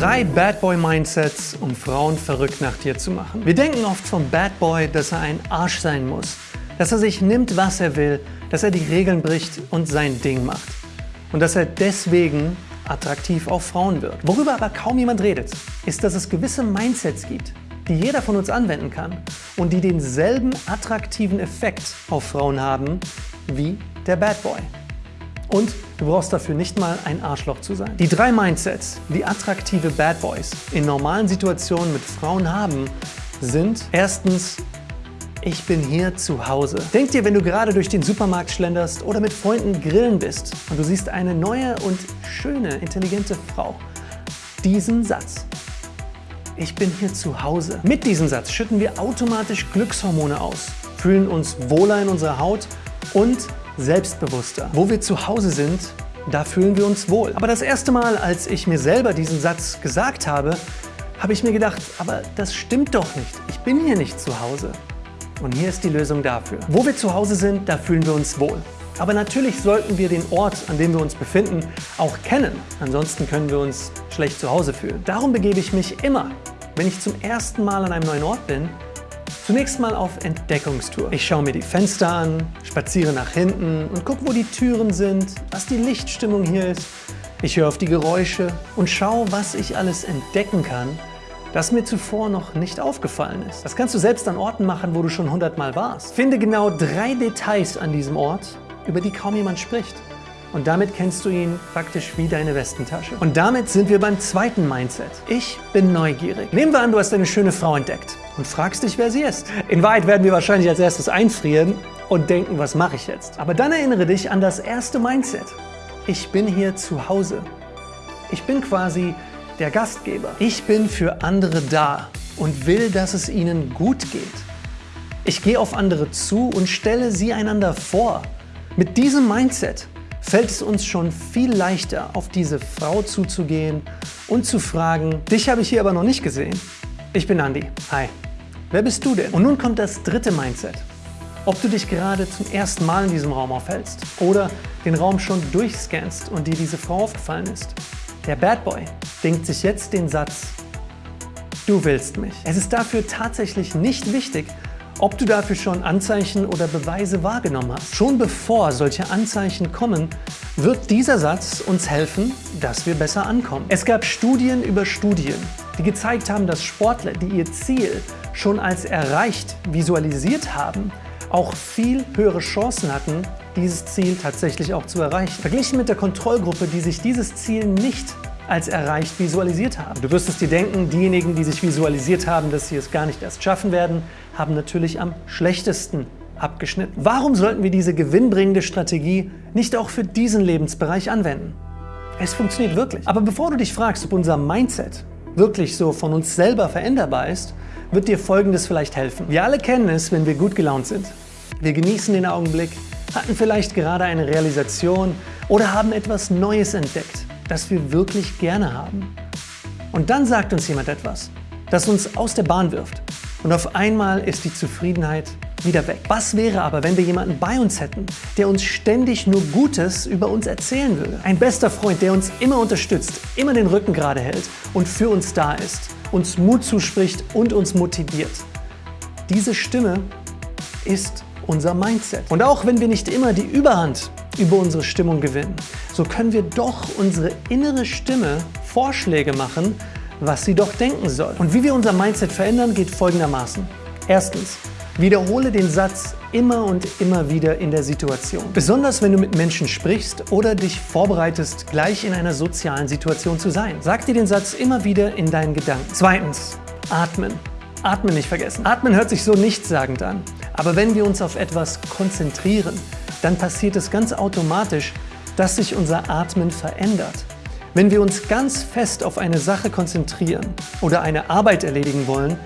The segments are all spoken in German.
Drei Bad Boy Mindsets, um Frauen verrückt nach dir zu machen. Wir denken oft vom Bad Boy, dass er ein Arsch sein muss, dass er sich nimmt, was er will, dass er die Regeln bricht und sein Ding macht. Und dass er deswegen attraktiv auf Frauen wird. Worüber aber kaum jemand redet, ist, dass es gewisse Mindsets gibt, die jeder von uns anwenden kann und die denselben attraktiven Effekt auf Frauen haben wie der Bad Boy. Und du brauchst dafür nicht mal ein Arschloch zu sein. Die drei Mindsets, die attraktive Bad Boys in normalen Situationen mit Frauen haben, sind erstens ich bin hier zu Hause. Denk dir, wenn du gerade durch den Supermarkt schlenderst oder mit Freunden grillen bist und du siehst eine neue und schöne, intelligente Frau, diesen Satz. Ich bin hier zu Hause. Mit diesem Satz schütten wir automatisch Glückshormone aus, fühlen uns wohler in unserer Haut und selbstbewusster. Wo wir zu Hause sind, da fühlen wir uns wohl. Aber das erste Mal, als ich mir selber diesen Satz gesagt habe, habe ich mir gedacht, aber das stimmt doch nicht. Ich bin hier nicht zu Hause. Und hier ist die Lösung dafür. Wo wir zu Hause sind, da fühlen wir uns wohl. Aber natürlich sollten wir den Ort, an dem wir uns befinden, auch kennen. Ansonsten können wir uns schlecht zu Hause fühlen. Darum begebe ich mich immer, wenn ich zum ersten Mal an einem neuen Ort bin, Zunächst mal auf Entdeckungstour. Ich schaue mir die Fenster an, spaziere nach hinten und gucke, wo die Türen sind, was die Lichtstimmung hier ist. Ich höre auf die Geräusche und schaue, was ich alles entdecken kann, das mir zuvor noch nicht aufgefallen ist. Das kannst du selbst an Orten machen, wo du schon hundertmal warst. Finde genau drei Details an diesem Ort, über die kaum jemand spricht. Und damit kennst du ihn praktisch wie deine Westentasche. Und damit sind wir beim zweiten Mindset. Ich bin neugierig. Nehmen wir an, du hast eine schöne Frau entdeckt und fragst dich, wer sie ist. In Wahrheit werden wir wahrscheinlich als erstes einfrieren und denken, was mache ich jetzt? Aber dann erinnere dich an das erste Mindset. Ich bin hier zu Hause. Ich bin quasi der Gastgeber. Ich bin für andere da und will, dass es ihnen gut geht. Ich gehe auf andere zu und stelle sie einander vor. Mit diesem Mindset fällt es uns schon viel leichter, auf diese Frau zuzugehen und zu fragen, dich habe ich hier aber noch nicht gesehen. Ich bin Andi. Hi. Wer bist du denn? Und nun kommt das dritte Mindset. Ob du dich gerade zum ersten Mal in diesem Raum aufhältst oder den Raum schon durchscannst und dir diese Frau aufgefallen ist. Der Bad Boy denkt sich jetzt den Satz, du willst mich. Es ist dafür tatsächlich nicht wichtig, ob du dafür schon Anzeichen oder Beweise wahrgenommen hast. Schon bevor solche Anzeichen kommen, wird dieser Satz uns helfen, dass wir besser ankommen. Es gab Studien über Studien, die gezeigt haben, dass Sportler, die ihr Ziel schon als erreicht visualisiert haben, auch viel höhere Chancen hatten, dieses Ziel tatsächlich auch zu erreichen. Verglichen mit der Kontrollgruppe, die sich dieses Ziel nicht als erreicht visualisiert haben. Du wirst es dir denken, diejenigen, die sich visualisiert haben, dass sie es gar nicht erst schaffen werden, haben natürlich am schlechtesten abgeschnitten. Warum sollten wir diese gewinnbringende Strategie nicht auch für diesen Lebensbereich anwenden? Es funktioniert wirklich. Aber bevor du dich fragst, ob unser Mindset wirklich so von uns selber veränderbar ist, wird dir Folgendes vielleicht helfen. Wir alle kennen es, wenn wir gut gelaunt sind. Wir genießen den Augenblick, hatten vielleicht gerade eine Realisation oder haben etwas Neues entdeckt, das wir wirklich gerne haben. Und dann sagt uns jemand etwas, das uns aus der Bahn wirft. Und auf einmal ist die Zufriedenheit wieder weg. Was wäre aber, wenn wir jemanden bei uns hätten, der uns ständig nur Gutes über uns erzählen würde? Ein bester Freund, der uns immer unterstützt, immer den Rücken gerade hält und für uns da ist, uns Mut zuspricht und uns motiviert. Diese Stimme ist unser Mindset. Und auch wenn wir nicht immer die Überhand über unsere Stimmung gewinnen, so können wir doch unsere innere Stimme Vorschläge machen, was sie doch denken soll. Und wie wir unser Mindset verändern, geht folgendermaßen. Erstens, wiederhole den Satz immer und immer wieder in der Situation. Besonders wenn du mit Menschen sprichst oder dich vorbereitest, gleich in einer sozialen Situation zu sein. Sag dir den Satz immer wieder in deinen Gedanken. Zweitens, atmen. Atmen nicht vergessen. Atmen hört sich so nichtssagend an. Aber wenn wir uns auf etwas konzentrieren, dann passiert es ganz automatisch, dass sich unser Atmen verändert. Wenn wir uns ganz fest auf eine Sache konzentrieren oder eine Arbeit erledigen wollen,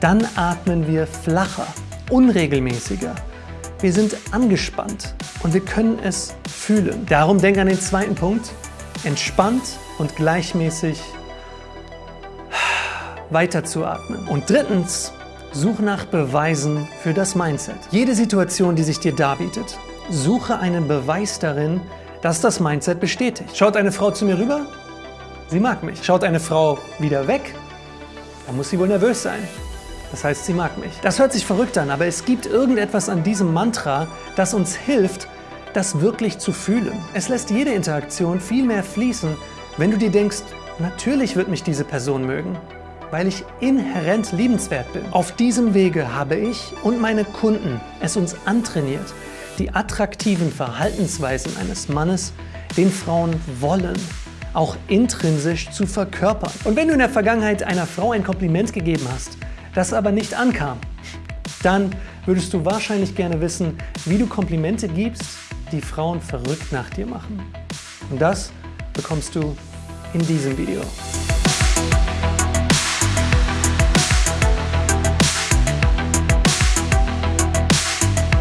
dann atmen wir flacher, unregelmäßiger. Wir sind angespannt und wir können es fühlen. Darum denk an den zweiten Punkt. Entspannt und gleichmäßig weiterzuatmen. Und drittens, such nach Beweisen für das Mindset. Jede Situation, die sich dir darbietet, suche einen Beweis darin, dass das Mindset bestätigt. Schaut eine Frau zu mir rüber? sie mag mich. Schaut eine Frau wieder weg, dann muss sie wohl nervös sein. Das heißt, sie mag mich. Das hört sich verrückt an, aber es gibt irgendetwas an diesem Mantra, das uns hilft, das wirklich zu fühlen. Es lässt jede Interaktion viel mehr fließen, wenn du dir denkst, natürlich wird mich diese Person mögen, weil ich inhärent liebenswert bin. Auf diesem Wege habe ich und meine Kunden es uns antrainiert, die attraktiven Verhaltensweisen eines Mannes, den Frauen wollen, auch intrinsisch zu verkörpern. Und wenn du in der Vergangenheit einer Frau ein Kompliment gegeben hast, das aber nicht ankam, dann würdest du wahrscheinlich gerne wissen, wie du Komplimente gibst, die Frauen verrückt nach dir machen. Und das bekommst du in diesem Video.